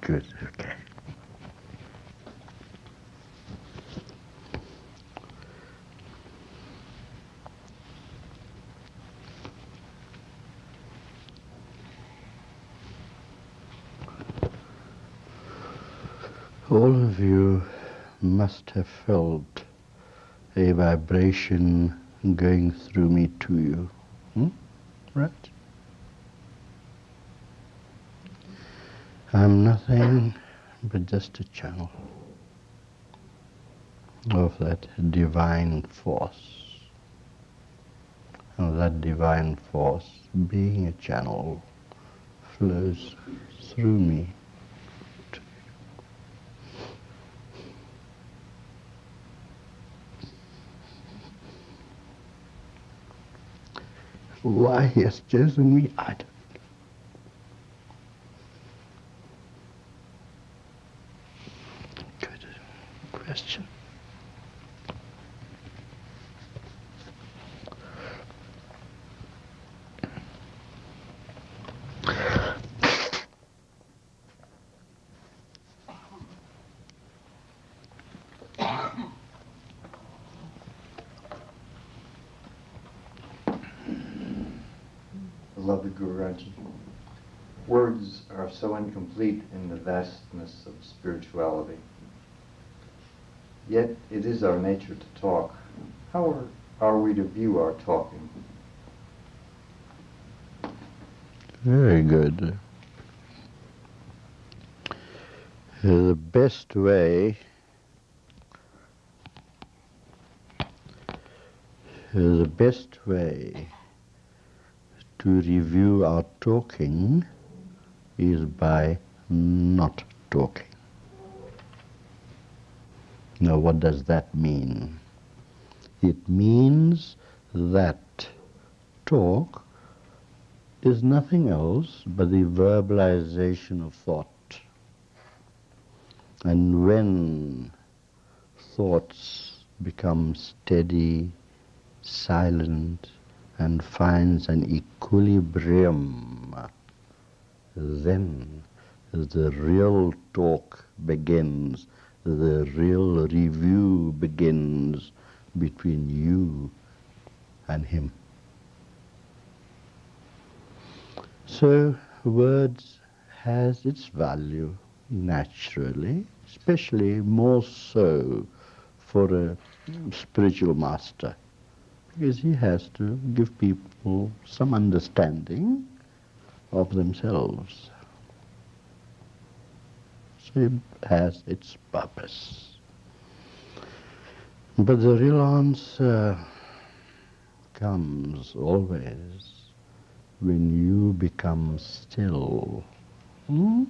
Good, okay. All of you must have felt a vibration going through me to you. Hmm? Right? I'm nothing but just a channel of that divine force. And that divine force, being a channel, flows through me. Why has chosen me, I don't Good question. Beloved Guruji, words are so incomplete in the vastness of spirituality. Yet it is our nature to talk. How are, are we to view our talking? Very good. Uh, The best way uh, the best way to review our talking is by not talking. Now, what does that mean? It means that talk is nothing else but the verbalization of thought. And when thoughts become steady, silent, and finds an equilibrium, then the real talk begins, the real review begins between you and him. So words has its value naturally, especially more so for a spiritual master, because he has to give people some understanding of themselves. It has its purpose. But the real answer comes always when you become still. Hmm?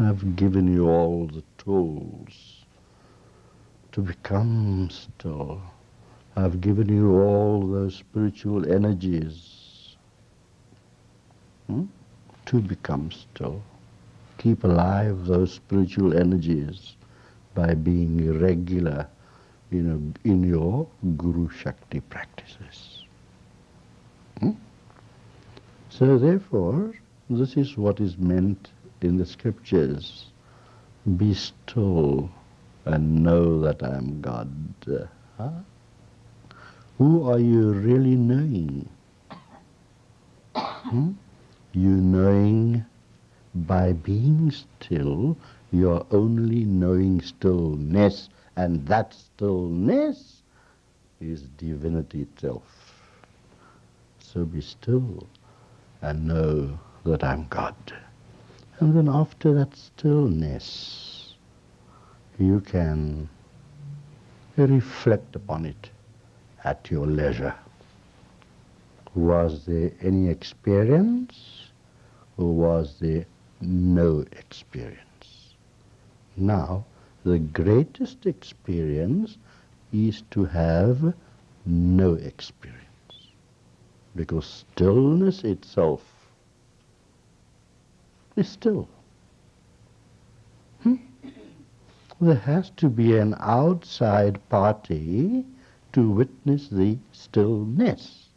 I've given you all the tools to become still. I've given you all those spiritual energies hmm? to become still. Keep alive those spiritual energies by being regular you know, in your Guru Shakti practices. Hmm? So therefore, this is what is meant in the scriptures. Be still and know that I am God. Huh? Who are you really knowing? Hmm? You knowing by being still, you are only knowing stillness, and that stillness is divinity itself. So be still and know that I'm God. And then after that stillness, you can reflect upon it at your leisure. Was there any experience or was there no experience? Now, the greatest experience is to have no experience. Because stillness itself is still. Hmm? There has to be an outside party to witness the stillness.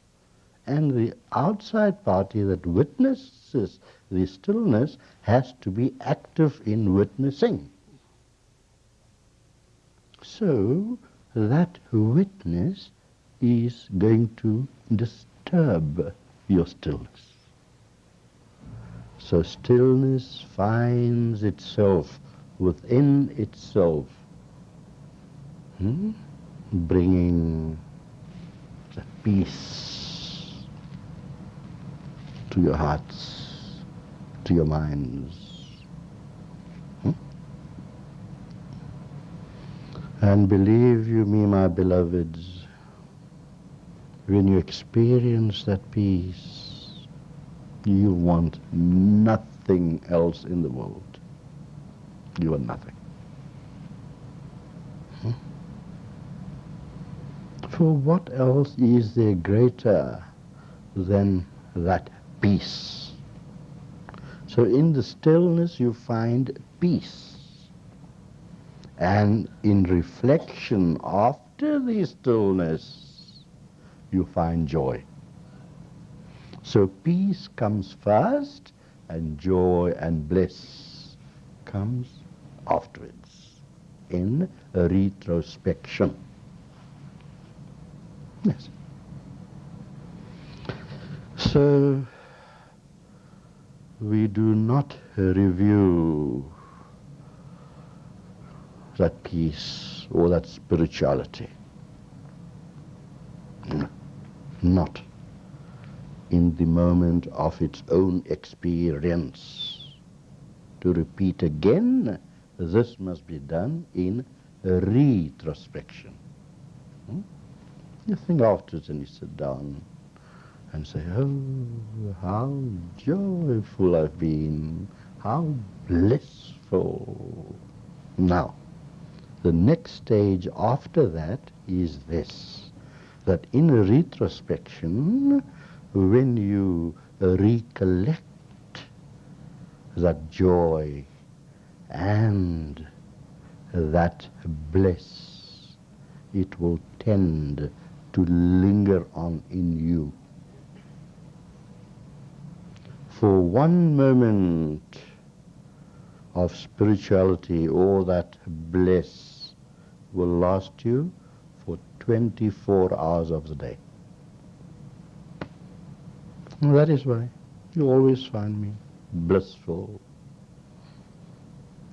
And the outside party that witnesses the stillness has to be active in witnessing. So that witness is going to disturb your stillness. So stillness finds itself within itself, hmm? bringing the peace to your hearts, to your minds. Hmm? And believe you me, my beloveds, when you experience that peace, you want nothing else in the world. You want nothing. Hmm? For what else is there greater than that peace? So in the stillness you find peace. And in reflection after the stillness, you find joy. So peace comes first and joy and bliss comes afterwards in retrospection. Yes. So we do not review that peace or that spirituality. Not in the moment of its own experience. To repeat again, this must be done in retrospection. Hmm? You think afterwards and you sit down and say, oh, how joyful I've been, how blissful. Now, the next stage after that is this, that in retrospection, when you recollect that joy and that bliss, it will tend to linger on in you. For one moment of spirituality or that bliss will last you for 24 hours of the day. And that is why you always find me blissful.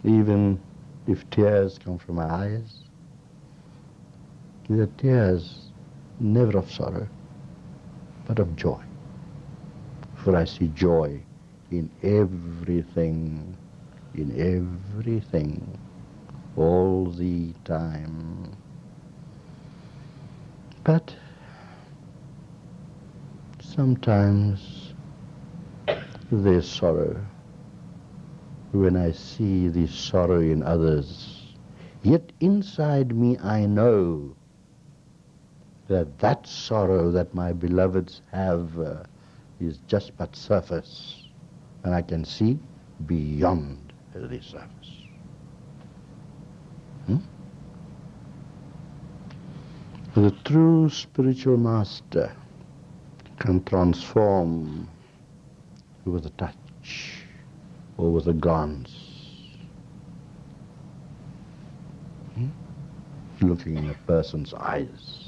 Even if tears come from my eyes, the tears never of sorrow, but of joy. For I see joy in everything, in everything all the time. But sometimes there's sorrow when I see the sorrow in others. Yet inside me I know that that sorrow that my beloveds have is just but surface. And I can see beyond the surface. Hmm? The true spiritual master can transform with a touch or with a glance. Hmm? Looking in a person's eyes.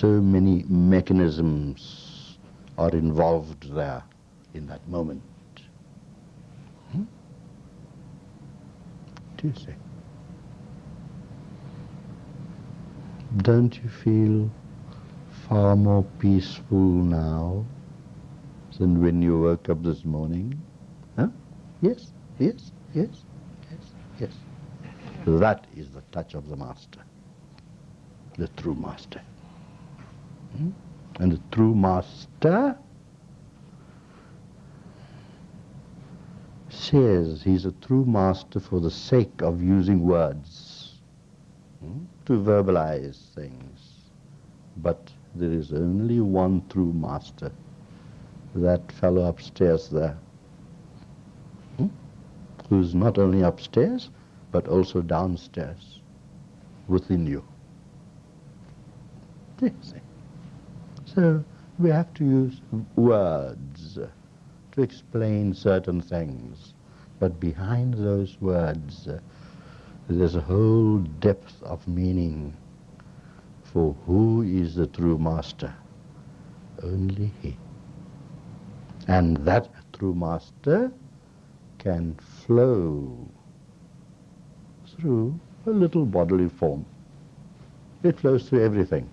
So many mechanisms are involved there in that moment. Hmm? do you see? Don't you feel far more peaceful now than when you woke up this morning? Huh? Yes, yes, yes, yes, yes. That is the touch of the Master, the true Master. Hmm? And the true Master says he's a true master for the sake of using words hmm, to verbalize things. But there is only one true master, that fellow upstairs there, hmm, who's not only upstairs, but also downstairs, within you. So we have to use words to explain certain things. But behind those words, there's a whole depth of meaning for who is the true master. Only he. And that true master can flow through a little bodily form. It flows through everything.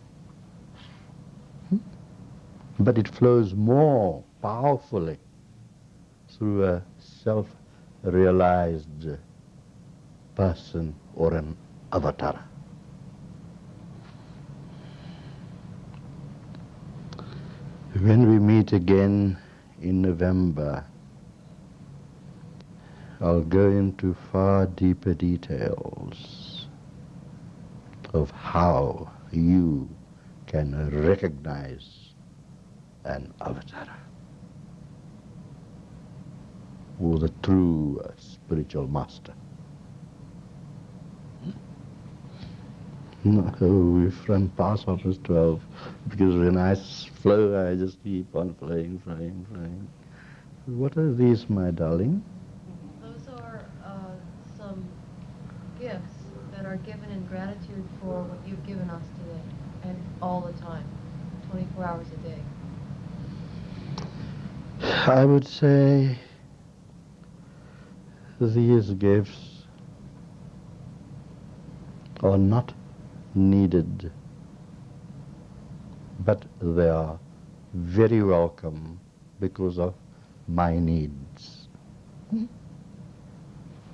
But it flows more powerfully through a self-realized person or an avatar. When we meet again in November, I'll go into far deeper details of how you can recognize an avatar or the true spiritual master. No, we've run past office 12 because when I flow, I just keep on flowing, flowing, flowing. What are these, my darling? Those are uh, some gifts that are given in gratitude for what you've given us today and all the time, 24 hours a day. I would say these gifts are not needed, but they are very welcome because of my needs.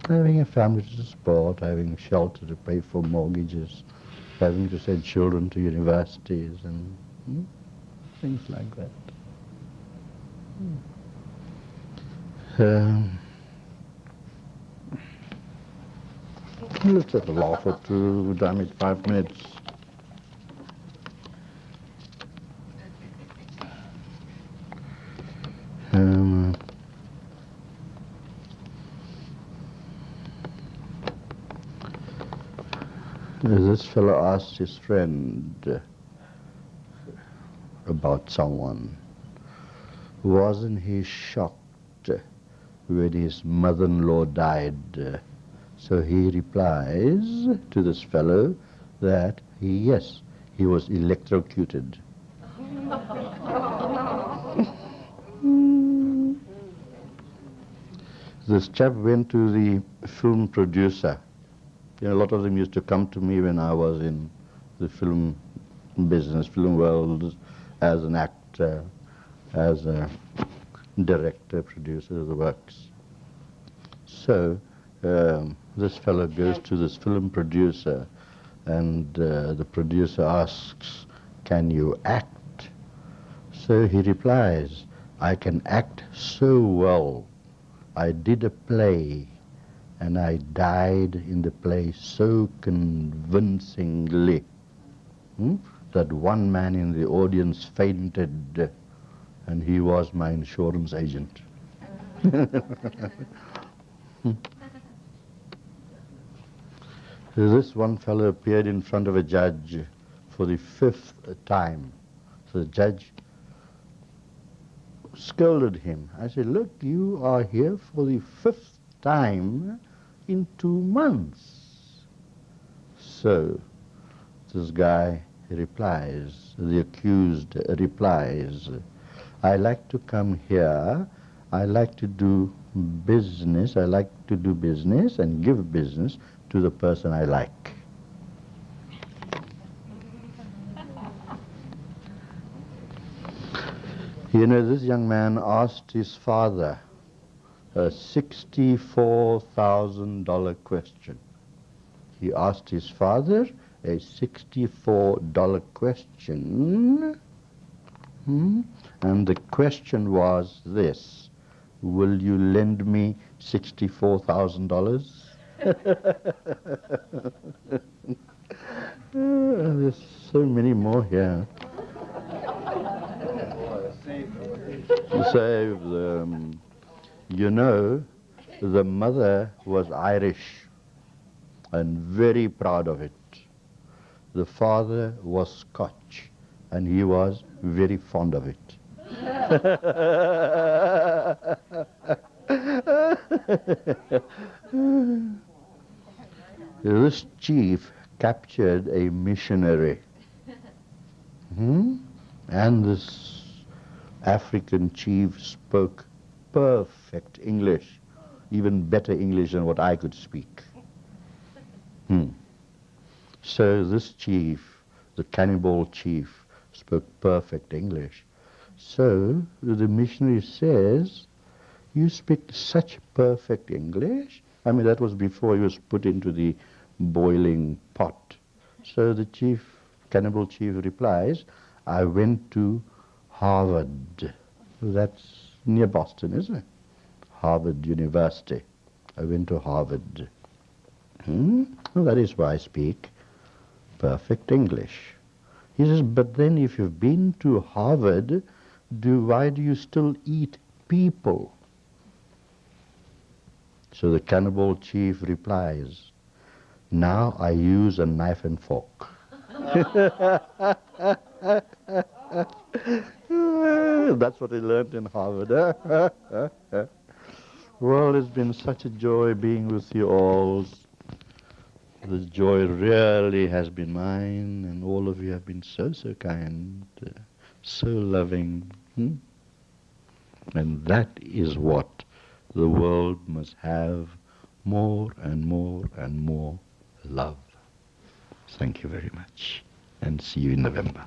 Having a family to support, having shelter to pay for mortgages, having to send children to universities and hmm, things like that. Um, let's just laugh or two, damn it, five minutes. Um, this fellow asked his friend uh, about someone. Wasn't he shocked when his mother-in-law died? So he replies to this fellow that yes, he was electrocuted. this chap went to the film producer. You know, a lot of them used to come to me when I was in the film business, film world, as an actor, as a director, producer of the works. So um, this fellow goes to this film producer, and uh, the producer asks, "Can you act?" So he replies, "I can act so well. I did a play, and I died in the play so convincingly hmm, that one man in the audience fainted, and he was my insurance agent." This one fellow appeared in front of a judge for the fifth time. So the judge scolded him. I said, look, you are here for the fifth time in two months. So this guy replies, the accused replies, I like to come here, I like to do business, I like to do business and give business to the person I like. You know, this young man asked his father a $64,000 question. He asked his father a $64 question, hmm? and the question was this, will you lend me $64,000? There's so many more here. Save Um, you know, the mother was Irish and very proud of it. The father was Scotch and he was very fond of it. this chief captured a missionary. Hmm? And this African chief spoke perfect English, even better English than what I could speak. Hmm. So this chief, the cannibal chief, spoke perfect English. So the missionary says, you speak such perfect English. I mean, that was before he was put into the boiling pot. So the chief, cannibal chief replies, I went to Harvard. That's near Boston, isn't it? Harvard University. I went to Harvard. Hmm? Well, that is why I speak perfect English. He says, but then if you've been to Harvard, do, why do you still eat people? So the cannibal chief replies, now I use a knife and fork. That's what he learned in Harvard. well, it's been such a joy being with you all. This joy really has been mine, and all of you have been so, so kind, so loving. Hmm? And that is what the world must have more and more and more love. Thank you very much, and see you in November.